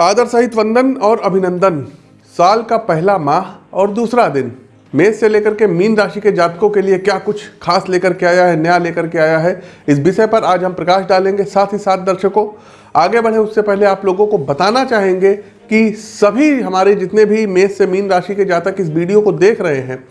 आदर सहित वंदन और अभिनंदन। साल का पहला माह और दूसरा दिन। मेष से लेकर के मीन राशि के जातकों के लिए क्या कुछ खास लेकर के आया है, नया लेकर के आया है? इस विषय पर आज हम प्रकाश डालेंगे, साथ ही साथ दर्शकों। आगे बढ़े उससे पहले आप लोगों को बताना चाहेंगे कि सभी हमारे जितने भी मेष से मीन राशि के जातक इस वीडियो को देख रहे हैं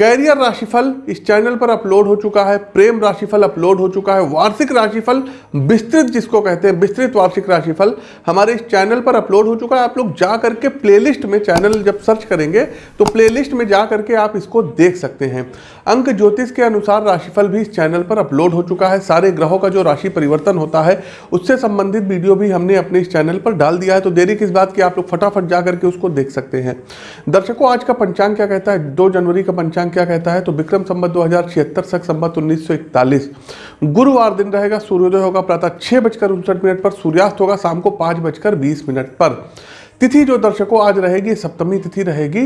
कैरियर राशिफल इस चैनल पर अपलोड हो चुका है, प्रेम राशिफल अपलोड हो चुका है, वार्षिक राशिफल, विस्तृत जिसको कहते हैं, विस्तृत वार्षिक राशिफल हमारे इस चैनल पर अपलोड हो चुका है। आप लोग जा करके प्लेलिस्ट में चैनल जब सर्च करेंगे तो प्लेलिस्ट में जा करके आप इसको देख सकते हैं। अंक ज्योतिष के अनुसार राशिफल भी इस चैनल पर अपलोड हो चुका है। सारे ग्रहों का जो राशि परिवर्तन होता है, उससे संबंधित वीडियो भी हमने अपने इस चैनल पर डाल दिया है तो देरी किस बात की, आप लोग फटाफट जा करके उसको देख सकते हैं। दर्शकों, आज का पंचांग क्या कहता है? दो जनवरी का पंचांग क्या कहता है तो विक्रम संबत दो हज़ार छिहत्तर सख संबत उन्नीस सौ इकतालीस। गुरुवार दिन रहेगा, सूर्योदय होगा प्रातः छह बजकर उनसठ मिनट पर, सूर्यास्त होगा शाम को पाँच बजकर बीस मिनट पर। तिथि जो दर्शकों आज रहेगी, सप्तमी तिथि रहेगी,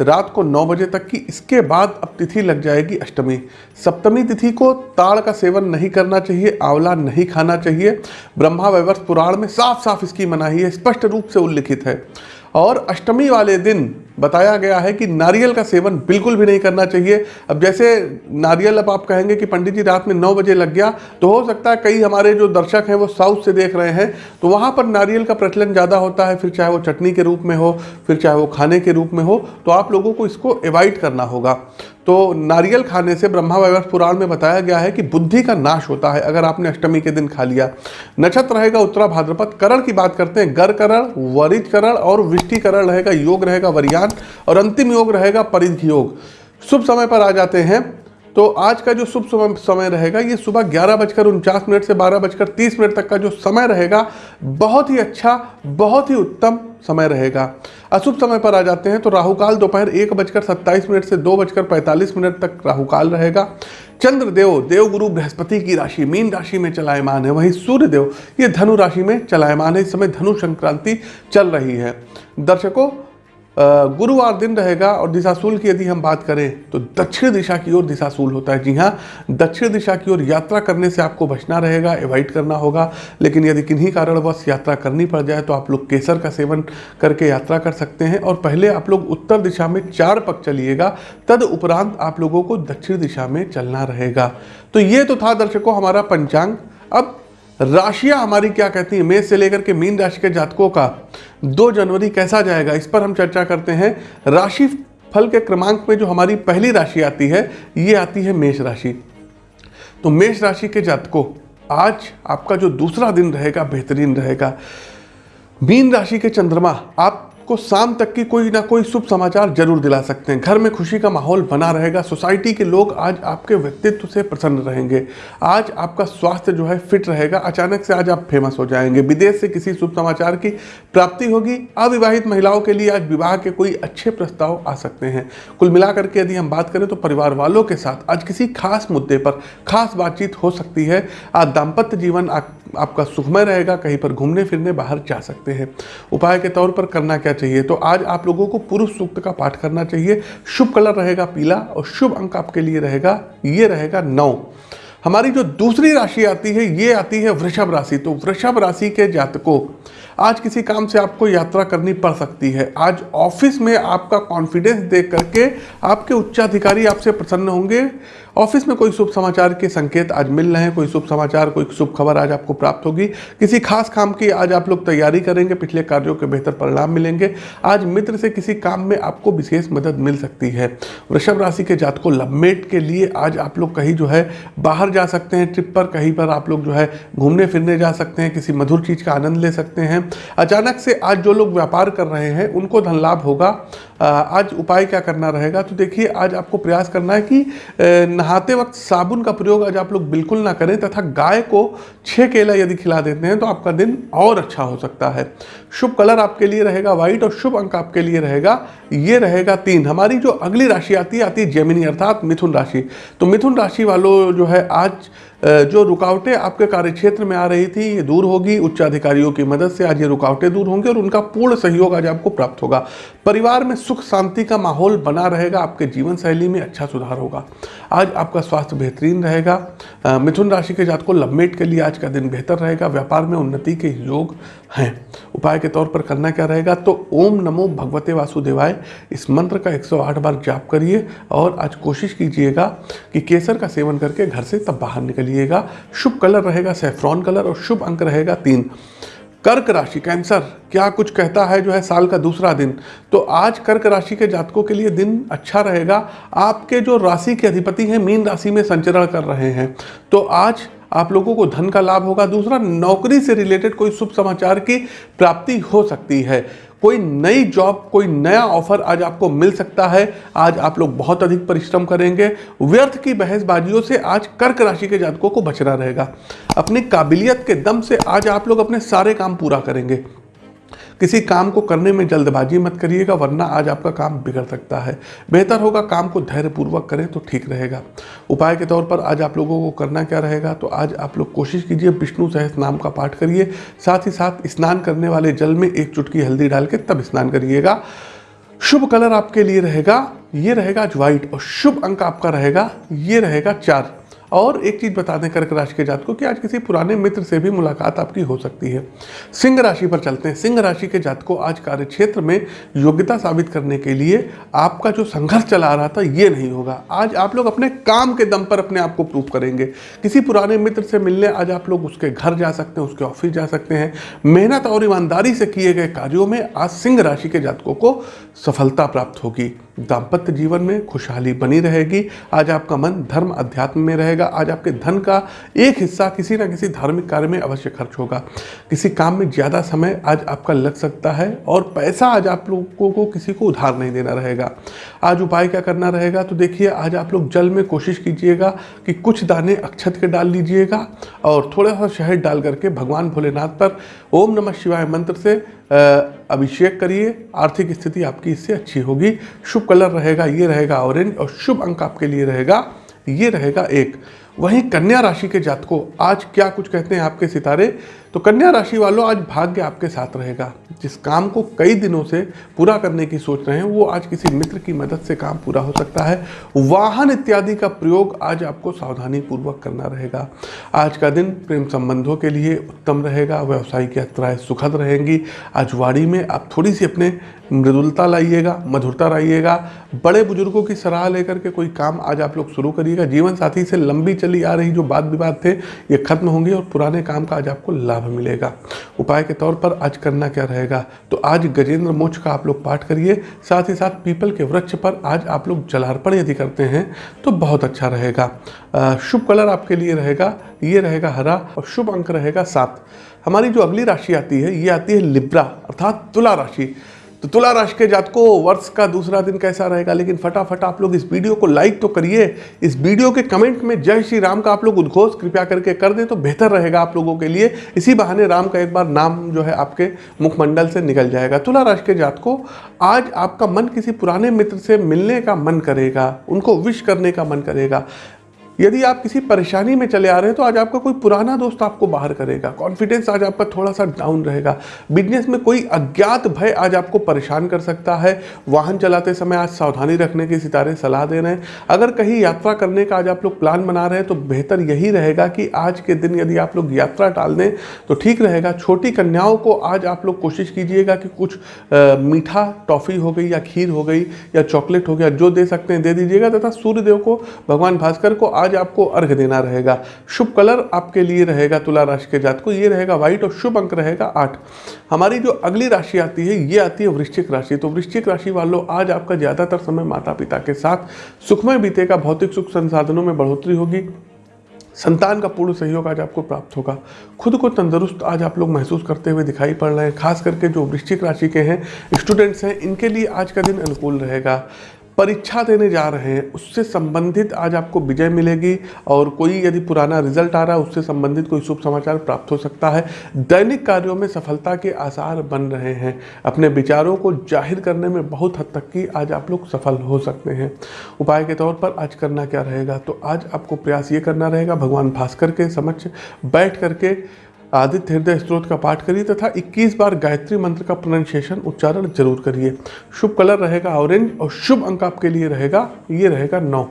रात को नौ बजे तक की, इसके बाद अब तिथि लग जाएगी अष्टमी। सप्तमी तिथि को ताड़ का सेवन नहीं करना चाहिए, आंवला नहीं खाना चाहिए। ब्रह्मा वैवर्ष पुराण में साफ़ साफ़ इसकी मनाही है, स्पष्ट रूप से उल्लिखित है। और अष्टमी वाले दिन बताया गया है कि नारियल का सेवन बिल्कुल भी नहीं करना चाहिए। अब जैसे नारियल, अब आप कहेंगे कि पंडित जी रात में नौ बजे लग गया तो हो सकता है कई हमारे जो दर्शक हैं वो साउथ से देख रहे हैं तो वहाँ पर नारियल का प्रचलन ज़्यादा होता है, फिर चाहे वो चटनी के रूप में हो, फिर चाहे वो खाने के रूप में हो तो आप लोगों को इसको अवॉइड करना होगा। तो नारियल खाने से ब्रह्मा वैवर्ष पुराण में बताया गया है कि बुद्धि का नाश होता है, अगर आपने अष्टमी के दिन खा लिया। नक्षत्र रहेगा उत्तरा भाद्रपद, करण की बात करते हैं गर करण वरिज करण और विष्टि करण रहेगा, योग रहेगा वरियान और अंतिम योग रहेगा परिध योग। शुभ समय पर आ जाते हैं। तो आज का जो शुभ समय समय रहेगा, ये सुबह ग्यारह बजकर उनचास मिनट से बारह बजकर तीस मिनट तक का जो समय रहेगा, बहुत ही अच्छा बहुत ही उत्तम समय रहेगा। अशुभ समय पर आ जाते हैं तो राहुकाल दोपहर एक बजकर सत्ताईस मिनट से दो बजकर पैंतालीस मिनट तक राहुकाल रहेगा। चंद्र देव, देवगुरु बृहस्पति की राशि, मीन राशि में चलायमान है, वहीं सूर्य देव, ये धनु राशि में चलायमान है। इस समय धनु संक्रांति चल रही है। दर्शकों गुरुवार दिन रहेगा और दिशाशूल की यदि हम बात करें तो दक्षिण दिशा की ओर दिशाशूल होता है। जी हाँ दक्षिण दिशा की ओर यात्रा करने से आपको बचना रहेगा एवॉइड करना होगा। लेकिन यदि किन्हीं कारणवश यात्रा करनी पड़ जाए तो आप लोग केसर का सेवन करके यात्रा कर सकते हैं। और पहले आप लोग उत्तर दिशा में चार पक चलिएगा, तद उपरांत आप लोगों को दक्षिण दिशा में चलना रहेगा। तो ये तो था दर्शकों हमारा पंचांग। अब राशियाँ हमारी क्या कहती हैं? मेष से लेकर के मीन राशि के जातकों का दो जनवरी कैसा जाएगा? इस पर हम चर्चा करते हैं। राशि फल के क्रमांक में जो हमारी पहली राशि आती है, ये आती है मेष राशि। तो मेष राशि के जातकों, आज आपका जो दूसरा दिन रहेगा, बेहतरीन रहेगा। मीन राशि के चंद्रमा, आप को शाम तक की कोई ना कोई शुभ समाचार ज़रूर दिला सकते हैं। घर में खुशी का माहौल बना रहेगा, सोसाइटी के लोग आज आपके व्यक्तित्व से प्रसन्न रहेंगे। आज आपका स्वास्थ्य जो है फिट रहेगा, अचानक से आज आप फ़ेमस हो जाएँगे। विदेश से किसी शुभ समाचार की प्राप्ति होगी, अविवाहित महिलाओं के लिए आज विवाह के कोई अच्छे प्रस्ताव आ सकते हैं। कुल मिलाकर के यदि हम बात करें तो परिवार वालों के साथ आज किसी खास मुद्दे पर खास बातचीत हो सकती है। आज दाम्पत्य जीवन आपका सुखमय रहेगा, कहीं पर घूमने फिरने बाहर जा सकते हैं। उपाय के तौर पर करना क्या चाहिए? तो आज आप लोगों को पुरुष सूक्त का पाठ करना चाहिए। शुभ कलर रहेगा पीला और शुभ अंक आपके लिए रहेगा, ये रहेगा नौ। हमारी जो दूसरी राशि आती है, ये आती है वृषभ राशि। तो वृषभ राशि के जातकों, आज किसी काम से आपको यात्रा करनी पड़ सकती है। आज ऑफ़िस में आपका कॉन्फिडेंस देख करके आपके उच्चाधिकारी आपसे प्रसन्न होंगे। ऑफ़िस में कोई शुभ समाचार के संकेत आज मिल रहे हैं, कोई शुभ समाचार, कोई शुभ खबर आज आपको प्राप्त होगी। किसी खास काम की आज आप लोग तैयारी करेंगे, पिछले कार्यों के बेहतर परिणाम मिलेंगे। आज मित्र से किसी काम में आपको विशेष मदद मिल सकती है। वृषभ राशि के जात को लवमेट के लिए आज आप लोग कहीं जो है, बाहर जा सकते हैं, ट्रिप पर कहीं पर आप लोग जो है, घूमने फिरने जा सकते हैं, किसी मधुर चीज़ का आनंद ले सकते हैं। अचानक से आज जो लोग व्यापार कर रहे हैं, उनको धन लाभ होगा। आज उपाय क्या करना रहेगा? तो देखिए, आज आपको प्रयास करना है कि नहाते वक्त साबुन का प्रयोग आज आप लोग बिल्कुल ना करें तथा गाय को छः केला यदि खिला देते हैं तो आपका दिन और अच्छा हो सकता है। शुभ कलर आपके लिए रहेगा व्हाइट और शुभ अंक आपके लिए रहेगा, ये रहेगा तीन। हमारी जो अगली राशि आती है आती है जेमिनी, अर्थात मिथुन राशि। तो मिथुन राशि वालों जो है आज जो रुकावटें आपके कार्यक्षेत्र में आ रही थी, ये दूर होगी। उच्च अधिकारियों की मदद से आज ये रुकावटें दूर होंगी और उनका पूर्ण सहयोग आज आपको प्राप्त होगा। परिवार में सुख, शांति का माहौल बना रहेगा। आपके जीवन शैली में अच्छा सुधार होगा। आज आपका स्वास्थ्य बेहतरीन रहेगा। मिथुन राशि के जात को लवमेट के लिए आज का दिन बेहतर रहेगा। व्यापार में उन्नति के योग हैं। उपाय के तौर पर करना क्या रहेगा? तो ओम नमो भगवते वासुदेवाय। इस मंत्र का 108 बार जाप करिए और आज कोशिश कीजिएगा कि केसर का सेवन करके घर से तब बाहर निकलिएगा शुभ कलर रहेगा सेफ्रॉन कलर और शुभ अंक रहेगा तीन। कर्क राशि, कैंसर, क्या कुछ कहता है जो है साल का दूसरा दिन? तो आज कर्क राशि के जातकों के लिए दिन अच्छा रहेगा। आपके जो राशि के अधिपति हैं, मीन राशि में संचरण कर रहे हैं। तो आज आप लोगों को धन का लाभ होगा। दूसरा, नौकरी से रिलेटेड कोई शुभ समाचार की प्राप्ति हो सकती है। कोई नई जॉब कोई नया ऑफ़र आज आपको मिल सकता है। आज आप लोग बहुत अधिक परिश्रम करेंगे। व्यर्थ की बहसबाजियों से आज कर्क राशि के जातकों को बचना रहेगा। अपनी काबिलियत के दम से आज आप लोग अपने सारे काम पूरा करेंगे। किसी काम को करने में जल्दबाजी मत करिएगा, वरना आज आपका काम बिगड़ सकता है। बेहतर होगा काम को धैर्यपूर्वक करें तो ठीक रहेगा। उपाय के तौर पर आज आप लोगों को करना क्या रहेगा? तो आज आप लोग कोशिश कीजिए विष्णु सहस नाम का पाठ करिए। साथ ही साथ स्नान करने वाले जल में एक चुटकी हल्दी डाल के तब स्नान करिएगा। शुभ कलर आपके लिए रहेगा, ये रहेगा आज व्हाइट और शुभ अंक आपका रहेगा, ये रहेगा चार। और एक चीज़ बता दें कर्क राशि के जात को कि आज किसी पुराने मित्र से भी मुलाकात आपकी हो सकती है। सिंह राशि पर चलते हैं। सिंह राशि के जात को आज कार्य क्षेत्र में योग्यता साबित करने के लिए आपका जो संघर्ष चला रहा था, ये नहीं होगा। आज आप लोग अपने काम के दम पर अपने आप को प्रूव करेंगे। किसी पुराने मित्र से मिलने आज आप लोग उसके घर जा सकते हैं, उसके ऑफ़िस जा सकते हैं। मेहनत और ईमानदारी से किए गए कार्यों में आज सिंह राशि के जातकों को सफलता प्राप्त होगी। दाम्पत्य जीवन में खुशहाली बनी रहेगी। आज आपका मन धर्म अध्यात्म में रहेगा। आज आपके धन का एक हिस्सा किसी न किसी धार्मिक कार्य में अवश्य खर्च होगा। किसी काम में ज़्यादा समय आज आपका लग सकता है और पैसा आज आप लोगों को किसी को उधार नहीं देना रहेगा। आज उपाय क्या करना रहेगा? तो देखिए, आज आप लोग जल में कोशिश कीजिएगा कि कुछ दाने अक्षत के डाल लीजिएगा और थोड़ा सा शहद डाल करके भगवान भोलेनाथ पर ओम नमः शिवाय मंत्र से अभिषेक करिए। आर्थिक स्थिति आपकी इससे अच्छी होगी। शुभ कलर रहेगा, ये रहेगा ऑरेंज और शुभ अंक आपके लिए रहेगा, ये रहेगा एक। वहीं कन्या राशि के जातकों, आज क्या कुछ कहते हैं आपके सितारे? तो कन्या राशि वालों, आज भाग्य आपके साथ रहेगा। जिस काम को कई दिनों से पूरा करने की सोच रहे हैं, वो आज किसी मित्र की मदद से काम पूरा हो सकता है। वाहन इत्यादि का प्रयोग आज आपको सावधानी पूर्वक करना रहेगा। आज का दिन प्रेम संबंधों के लिए उत्तम रहेगा, व्यवसायिक यात्राएँ सुखद रहेंगी। आज वाड़ी में आप थोड़ी सी अपने मृदुलता लाइएगा, मधुरता लाइएगा। बड़े बुज़ुर्गों की सलाह लेकर के कोई काम आज आप लोग शुरू करिएगा। जीवन साथी से लंबी चली आ रही जो बात विवाद थे, ये खत्म होंगे और पुराने काम का आज आपको लाभ मिलेगा। उपाय के तौर पर आज करना क्या रहेगा? तो आज गजेंद्र मोक्ष का आप लोग पाठ करिए, साथ ही साथ पीपल के वृक्ष पर आज आप लोग जलार्पण यदि करते हैं तो बहुत अच्छा रहेगा। शुभ कलर आपके लिए रहेगा, ये रहेगा हरा और शुभ अंक रहेगा सात। हमारी जो अगली राशि आती है, ये आती है लिब्रा, अर्थात तुला राशि। तो तुला राशि के जात को वर्ष का दूसरा दिन कैसा रहेगा? लेकिन फटाफट आप लोग इस वीडियो को लाइक तो करिए। इस वीडियो के कमेंट में जय श्री राम का आप लोग उद्घोष कृपया करके कर दें तो बेहतर रहेगा आप लोगों के लिए। इसी बहाने राम का एक बार नाम जो है आपके मुखमंडल से निकल जाएगा। तुला राशि के जात को आज आपका मन किसी पुराने मित्र से मिलने का मन करेगा। उनको विश करने का मन करेगा। यदि आप किसी परेशानी में चले आ रहे हैं तो आज आपका कोई पुराना दोस्त आपको बाहर करेगा। कॉन्फिडेंस आज आपका थोड़ा सा डाउन रहेगा। बिज़नेस में कोई अज्ञात भय आज आपको परेशान कर सकता है। वाहन चलाते समय आज सावधानी रखने की सितारे सलाह दे रहे हैं। अगर कहीं यात्रा करने का आज आप लोग प्लान बना रहे हैं तो बेहतर यही रहेगा कि आज के दिन यदि आप लोग यात्रा टाल दें तो ठीक रहेगा। छोटी कन्याओं को आज आप लोग कोशिश कीजिएगा कि कुछ मीठा टॉफ़ी हो गई या खीर हो गई या चॉकलेट हो गया, जो दे सकते हैं, दे दीजिएगा। तथा सूर्यदेव को, भगवान भास्कर को आज आज आपको अर्घ देना रहेगा, शुभ कलर आपके लिए रहेगा तुला राशि के जात को ये रहेगा व्हाइट और शुभ अंक रहेगा आठ। हमारी जो अगली राशि आती है, ये आती है वृश्चिक राशि। तो वृश्चिक राशि वालों, आज आपका ज़्यादातर समय माता पिता के साथ। सुखमय बीतेगा, भौतिक सुख संसाधनों में बढ़ोतरी होगी। संतान का पूर्ण सहयोग आज आपको प्राप्त होगा। खुद को तंदुरुस्त आज आप लोग महसूस करते हुए दिखाई पड़ रहे हैं। खास करके जो वृश्चिक राशि के हैं स्टूडेंट्स हैं, इनके लिए आज का दिन अनुकूल रहेगा। परीक्षा देने जा रहे हैं, उससे संबंधित आज आपको विजय मिलेगी और कोई यदि पुराना रिज़ल्ट आ रहा है, उससे संबंधित कोई शुभ समाचार प्राप्त हो सकता है। दैनिक कार्यों में सफलता के आसार बन रहे हैं। अपने विचारों को ज़ाहिर करने में बहुत हद तक की आज आप लोग सफल हो सकते हैं। उपाय के तौर पर आज करना क्या रहेगा? तो आज आपको प्रयास ये करना रहेगा, भगवान भास्कर के समक्ष बैठ करके आदित्य हृदय स्त्रोत का पाठ करिए तथा 21 बार गायत्री मंत्र का प्रोनाउंसिएशन उच्चारण ज़रूर करिए। शुभ कलर रहेगा ऑरेंज और शुभ अंक आपके लिए रहेगा, ये रहेगा नौ।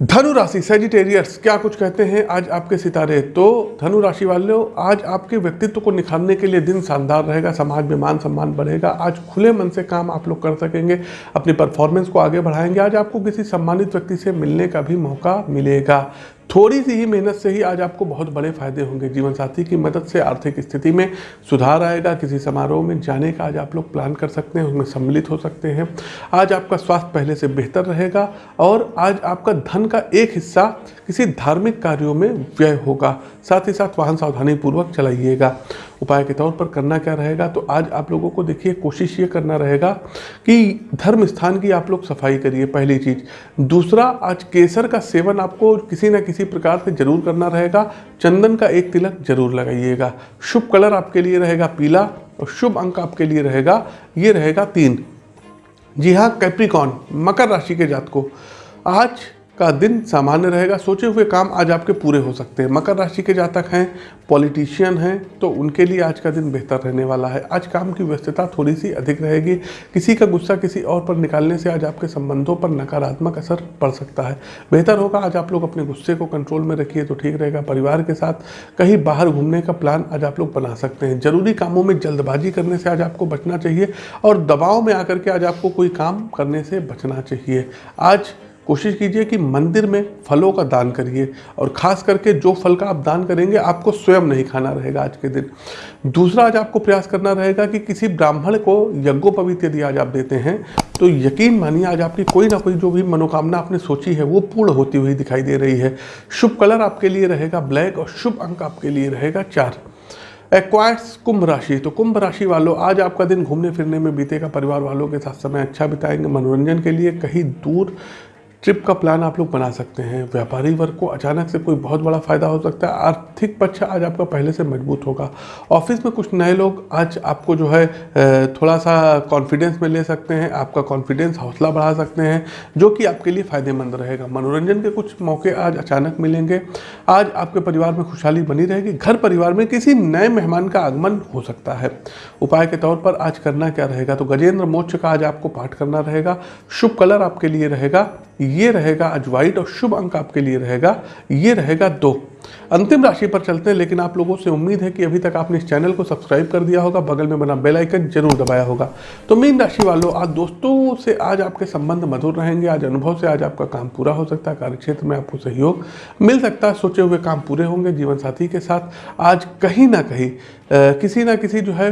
धनु राशि सेजिटेरियस क्या कुछ कहते हैं आज आपके सितारे? तो धनु राशि वालों, आज आपके व्यक्तित्व को निखारने के लिए दिन शानदार रहेगा, समाज में मान सम्मान बढ़ेगा, आज खुले मन से काम आप लोग कर सकेंगे, अपनी परफॉर्मेंस को आगे बढ़ाएँगे, आज आपको किसी सम्मानित व्यक्ति से मिलने का भी मौका मिलेगा। थोड़ी सी ही मेहनत से ही आज आपको बहुत बड़े फ़ायदे होंगे। जीवन साथी की मदद से आर्थिक स्थिति में सुधार आएगा, किसी समारोह में जाने का आज आप लोग प्लान कर सकते हैं, उसमें सम्मिलित हो सकते हैं। आज आपका स्वास्थ्य पहले से बेहतर रहेगा और आज आपका धन का एक हिस्सा किसी धार्मिक कार्यों में व्यय होगा। साथ ही साथ वाहन सावधानी पूर्वक चलाइएगा। उपाय के तौर पर करना क्या रहेगा? तो आज आप लोगों को देखिए, कोशिश ये करना रहेगा कि धर्म स्थान की आप लोग सफ़ाई करिए, पहली चीज़। दूसरा, आज केसर का सेवन आपको किसी न किसी प्रकार से ज़रूर करना रहेगा। चंदन का एक तिलक ज़रूर लगाइएगा। शुभ कलर आपके लिए रहेगा पीला और शुभ अंक आपके लिए रहेगा, ये रहेगा तीन। जी हाँ कैप्रिकॉन मकर राशि के जात को आज का दिन सामान्य रहेगा। सोचे हुए काम आज आपके पूरे हो सकते हैं। मकर राशि के जातक हैं, पॉलिटिशियन हैं तो उनके लिए आज का दिन बेहतर रहने वाला है। आज काम की व्यस्तता थोड़ी सी अधिक रहेगी। किसी का गुस्सा किसी और पर निकालने से आज आपके संबंधों पर नकारात्मक असर पड़ सकता है। बेहतर होगा आज आप लोग अपने गुस्से को कंट्रोल में रखिए तो ठीक रहेगा। परिवार के साथ कहीं बाहर घूमने का प्लान आज आप लोग बना सकते हैं। ज़रूरी कामों में जल्दबाजी करने से आज आपको बचना चाहिए और दबाव में आकर के आज आपको कोई काम करने से बचना चाहिए। आज कोशिश कीजिए कि मंदिर में फलों का दान करिए और ख़ास करके जो फल का आप दान करेंगे, आपको स्वयं नहीं खाना रहेगा आज के दिन। दूसरा आज आपको प्रयास करना रहेगा कि किसी ब्राह्मण को यज्ञोपवीत यदि आज आप देते हैं तो यकीन मानिए आज आपकी कोई ना कोई जो भी मनोकामना आपने सोची है, वो पूर्ण होती हुई दिखाई दे रही है। शुभ कलर आपके लिए रहेगा ब्लैक और शुभ अंक आपके लिए रहेगा चार। एक्वायर्स कुंभ राशि तो कुंभ राशि वालों, आज आपका दिन घूमने फिरने में बीतेगा, परिवार वालों के साथ समय अच्छा बिताएँगे, मनोरंजन के लिए कहीं दूर ट्रिप का प्लान आप लोग बना सकते हैं। व्यापारी वर्ग को अचानक से कोई बहुत बड़ा फ़ायदा हो सकता है। आर्थिक पक्ष आज आपका पहले से मज़बूत होगा। ऑफ़िस में कुछ नए लोग आज आपको जो है थोड़ा सा कॉन्फिडेंस में ले सकते हैं। आपका कॉन्फिडेंस हौसला बढ़ा सकते हैं, जो कि आपके लिए फ़ायदेमंद रहेगा। मनोरंजन के कुछ मौके आज अचानक मिलेंगे। आज आपके परिवार में खुशहाली बनी रहेगी। घर परिवार में किसी नए मेहमान का आगमन हो सकता है। उपाय के तौर पर आज करना क्या रहेगा? तो गजेंद्र मोक्ष का आज आपको पाठ करना रहेगा। शुभ कलर आपके लिए रहेगा। ये रहेगा आज और शुभ अंक आपके लिए रहेगा, ये रहेगा दो। अंतिम राशि पर चलते हैं, लेकिन आप लोगों से उम्मीद है कि अभी तक आपने इस चैनल को सब्सक्राइब कर दिया होगा, बगल में बना बेल आइकन ज़रूर दबाया होगा। तो मीन राशि वालों, आज दोस्तों से आज आपके संबंध मधुर रहेंगे, आज अनुभव से आज आपका काम पूरा हो सकता है, कार्यक्षेत्र में आपको सहयोग मिल सकता है, सोचे हुए काम पूरे होंगे जीवन साथी के साथ। आज कहीं ना कहीं किसी ना किसी जो है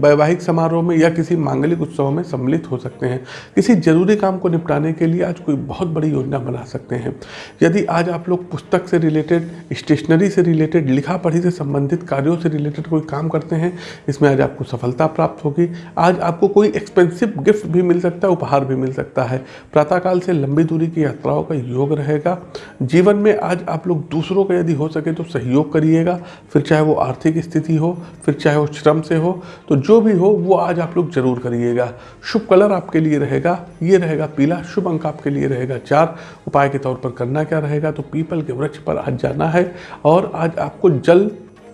वैवाहिक समारोह में या किसी मांगलिक उत्सव में सम्मिलित हो सकते हैं। किसी ज़रूरी काम को निपटाने के लिए आज कोई बहुत बड़ी योजना बना सकते हैं। यदि आज आप लोग पुस्तक से रिलेटेड, स्टेशनरी से रिलेटेड लिखा पढ़ी से संबंधित कार्यों से रिलेटेड कोई काम करते हैं, इसमें आज आपको सफलता प्राप्त होगी। आज आपको कोई एक्सपेंसिव गिफ्ट भी मिल सकता है, उपहार भी मिल सकता है। प्रातःकाल से लंबी दूरी की यात्राओं का योग रहेगा। जीवन में आज आप लोग दूसरों का यदि हो सके तो सहयोग करिएगा। फिर चाहे वो आर्थिक स्थिति हो फिर चाहे वो श्रम से हो तो जो भी हो, वो आज आप लोग ज़रूर करिएगा। शुभ कलर आपके लिए रहेगा, ये रहेगा पीला, शुभ अंक आपके लिए रहेगा चार। उपाय के तौर पर करना क्या रहेगा तो पीपल के वृक्ष पर आज जाना है, और आज आपको जल,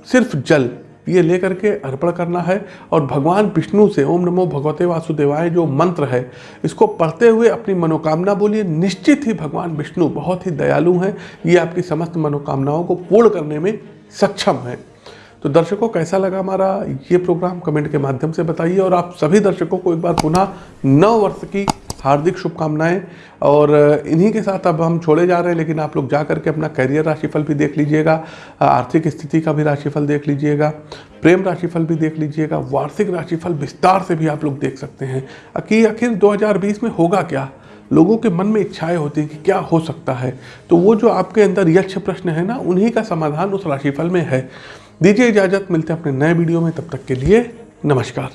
सिर्फ़ जल, ये लेकर के अर्पण करना है, और भगवान विष्णु से ओम नमो भगवते वासुदेवाय जो मंत्र है, इसको पढ़ते हुए अपनी मनोकामना बोलिए। निश्चित ही भगवान विष्णु बहुत ही दयालु हैं, ये आपकी समस्त मनोकामनाओं को पूर्ण करने में सक्षम है। तो दर्शकों, कैसा लगा हमारा ये प्रोग्राम? कमेंट के माध्यम से बताइए और आप सभी दर्शकों को एक बार पुनः नव वर्ष की हार्दिक शुभकामनाएँ। और इन्हीं के साथ अब हम छोड़े जा रहे हैं, लेकिन आप लोग जा करके अपना करियर राशिफल भी देख लीजिएगा, आर्थिक स्थिति का भी राशिफल देख लीजिएगा, प्रेम राशिफल भी देख लीजिएगा, वार्षिक राशिफल विस्तार से भी आप लोग देख सकते हैं कि आखिर 2020 में होगा क्या? लोगों के मन में इच्छाएँ होती हैं कि क्या हो सकता है। तो वो जो आपके अंदर यक्ष प्रश्न है ना, उन्हीं का समाधान उस राशिफल में है। दीजिए इजाज़त मिलते हैं अपने नए वीडियो में तब तक के लिए नमस्कार।